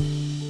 you